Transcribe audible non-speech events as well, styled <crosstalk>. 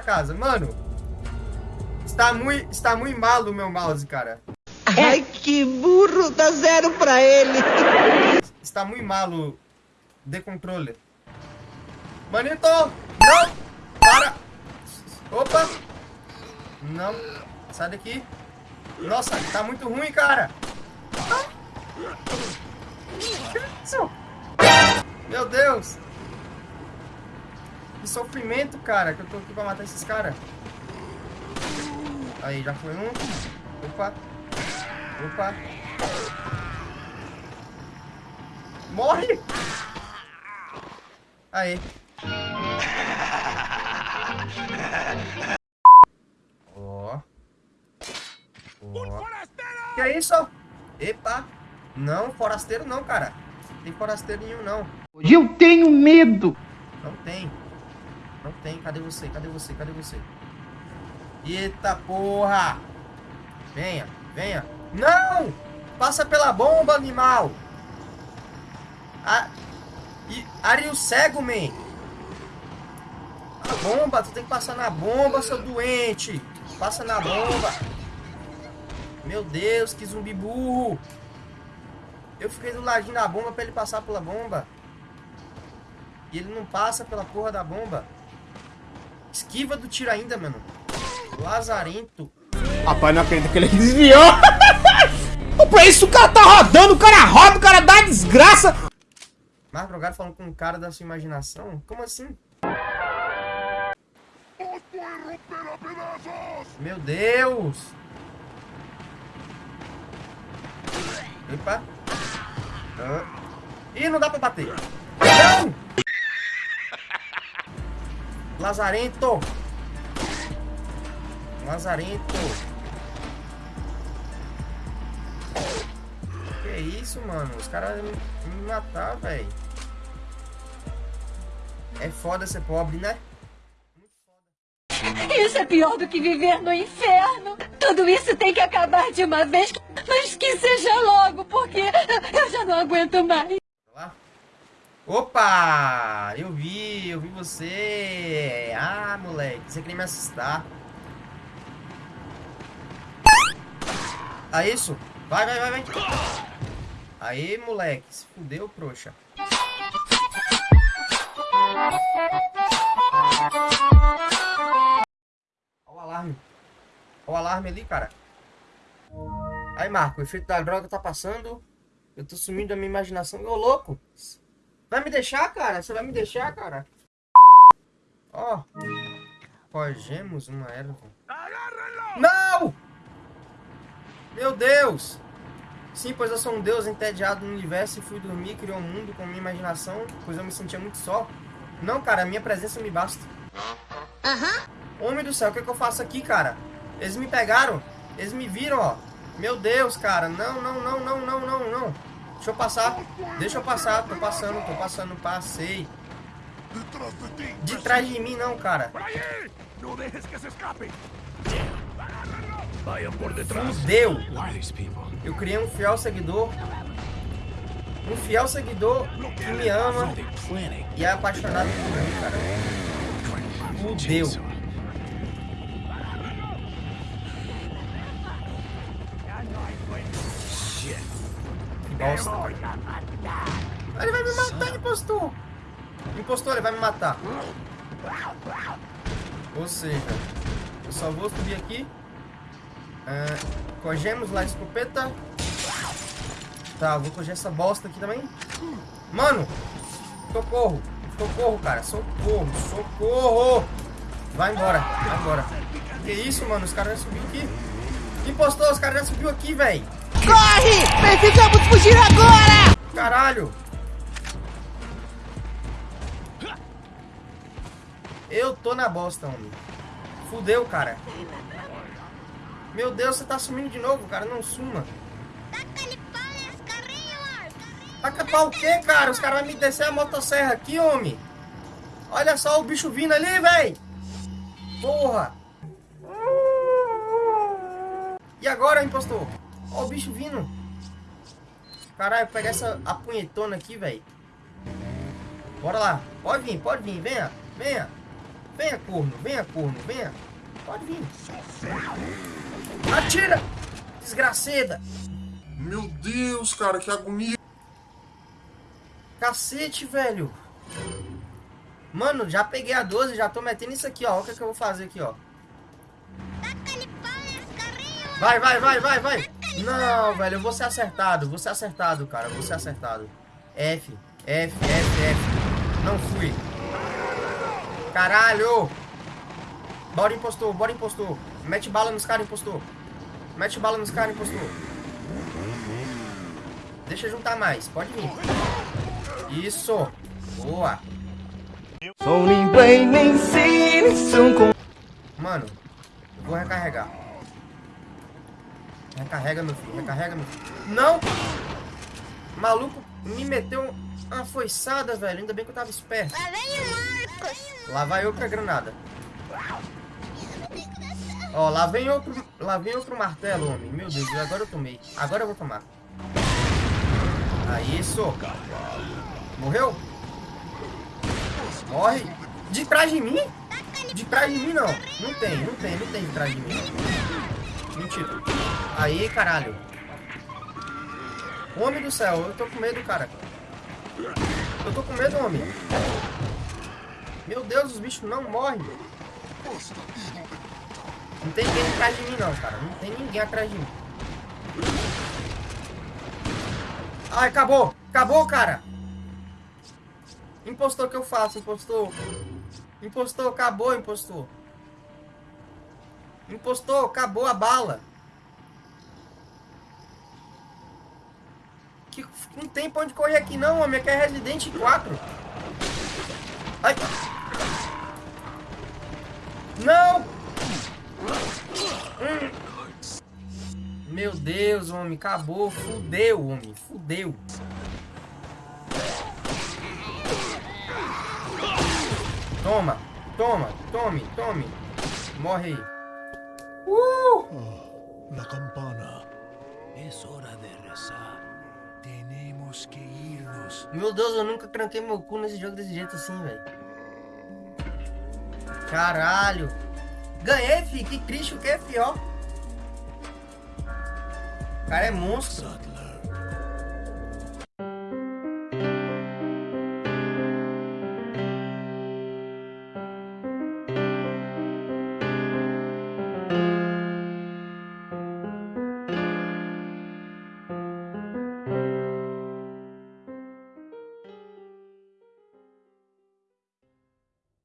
casa. Mano, está muito, está muito malo o meu mouse, cara. Ai, que burro, dá zero pra ele. Está muito malo de controle. Manito, não, para. Opa, não, sai daqui. Nossa, tá muito ruim, cara. Meu Deus. Que sofrimento, cara, que eu tô aqui pra matar esses caras. Aí, já foi um. Opa. Opa. Morre! Aí. Ó. Ó. Que é isso? Epa. Não, forasteiro não, cara. Não tem forasteiro nenhum, não. Eu tenho medo. Não tem. Não tem. Cadê você? Cadê você? Cadê você? Eita porra! Venha, venha. Não! Passa pela bomba, animal! A... E... Cego, man! A bomba, tu tem que passar na bomba, seu doente! Passa na bomba! Meu Deus, que zumbi burro! Eu fiquei do ladinho da bomba pra ele passar pela bomba. E ele não passa pela porra da bomba. Esquiva do tiro ainda, mano. Lazarento. Rapaz, não acredito que ele <laughs> desviou. pra isso o cara tá rodando, o cara roda, o cara dá desgraça. Mais drogado falando com um cara da sua imaginação? Como assim? Meu Deus! Epa! Ah. Ih, não dá pra bater! Lazarento! Lazarento! Que isso, mano? Os caras me, matar, velho. É foda ser pobre, né? Isso é pior do que viver no inferno. Tudo isso tem que acabar de uma vez, mas que seja logo, porque eu já não aguento mais. Opa! Eu vi, eu vi você. Ah, moleque, você queria me assustar. Ah, isso? Vai, vai, vai, vai. Aí, moleque, se fudeu, trouxa. Olha o alarme. Olha o alarme ali, cara. Aí, Marco, o efeito da droga tá passando. Eu tô sumindo da minha imaginação. Ô, louco. Vai me deixar, cara? Você vai me deixar, cara? Ó. Forgemos uma erva. Não! Meu Deus! Sim, pois eu sou um deus entediado no universo e fui dormir, criou um mundo com minha imaginação, pois eu me sentia muito só. Não, cara, a minha presença me basta. Aham. Homem do céu, o que, é que eu faço aqui, cara? Eles me pegaram. Eles me viram, ó. Meu Deus, cara. Não, não, não, não, não, não, não. Deixa eu passar. Deixa eu passar. Tô passando, tô passando. Passei. De trás de mim, não, cara. Fudeu. Eu criei um fiel seguidor. Um fiel seguidor que me ama e é apaixonado por mim, cara. Fudeu. Ele vai me matar, impostor. Impostor, ele vai me matar. Ou seja, eu só vou subir aqui. É, cogemos lá a escopeta. Tá, vou coger essa bosta aqui também. Mano, socorro. Socorro, cara. Socorro, socorro. Vai embora, vai embora. Que isso, mano? Os caras já subiram aqui. Impostor, os caras já subiu aqui, velho. Corre! Precisamos fugir agora! Caralho! Eu tô na bosta, homem. Fudeu, cara. Meu Deus, você tá sumindo de novo, cara. Não suma. Taca pau o quê, cara? Os caras vão me descer a motosserra aqui, homem. Olha só o bicho vindo ali, velho. Porra. E agora, impostor? Ó o bicho vindo. Caralho, pegar essa apunhetona aqui, velho. Bora lá. Pode vir, pode vir. Venha, venha. Venha, corno, venha, corno, venha. Pode vir. Atira! Desgraceda! Meu Deus, cara, que agonia. Cacete, velho. Mano, já peguei a 12, já tô metendo isso aqui, ó. Olha o que, é que eu vou fazer aqui, ó. Vai, vai, vai, vai, vai. Não, velho, eu vou ser acertado. Vou ser acertado, cara. Vou ser acertado. F, F, F, F. Não fui. Caralho. Bora, impostor, bora, impostor. Mete bala nos caras, impostor. Mete bala nos caras, impostor. Deixa juntar mais. Pode vir. Isso. Boa. Mano, eu vou recarregar. Recarrega, meu filho. Recarrega, meu filho. Não! Maluco me meteu uma foiçada, velho. Ainda bem que eu tava esperto. Lá vem o Marcos. Lá vai outra granada. Ó, lá vem outro, lá vem outro martelo, homem. Meu Deus, agora eu tomei. Agora eu vou tomar. Aí, isso. Morreu? Morre. De trás de mim? De trás de mim, não. Não tem, não tem, não tem de trás de mim. Mentira. Aí, caralho. Homem do céu, eu tô com medo, cara. Eu tô com medo, homem. Meu Deus, os bichos não morrem. Não tem ninguém atrás de mim, não, cara. Não tem ninguém atrás de mim. Ai, acabou. Acabou, cara. Impostor que eu faço, impostor. Impostor, acabou, impostor. Impostor, acabou a bala. Que, não tem pra onde correr aqui não, homem. Aqui é Resident 4. Ai. Não! Hum. Meu Deus, homem. Acabou. Fudeu, homem. Fudeu. Toma. Toma. Tome. Tome. Morre aí. Uh! La campana. Es hora de rezar. Tenemos que irnos. Meu Deus, eu nunca tranquei meu cu nesse jogo desse jeito assim, velho. Caralho. Ganhei, fi. Que triste o que, fi, ó. O cara é monstro. Sadler.